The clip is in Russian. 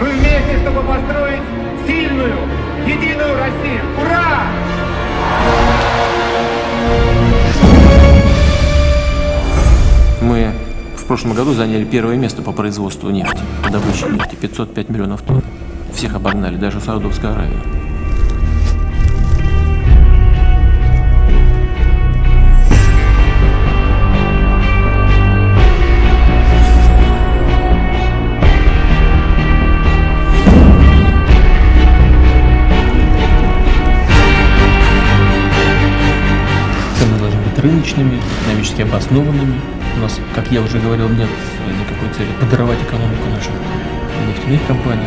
Мы вместе, чтобы построить сильную, единую Россию. Ура! Мы в прошлом году заняли первое место по производству нефти, по добыче нефти, 505 миллионов тонн. Всех обогнали, даже Саудовская Аравия. рыночными, экономически обоснованными. У нас, как я уже говорил, нет никакой цели подорвать экономику наших нефтяных компаний.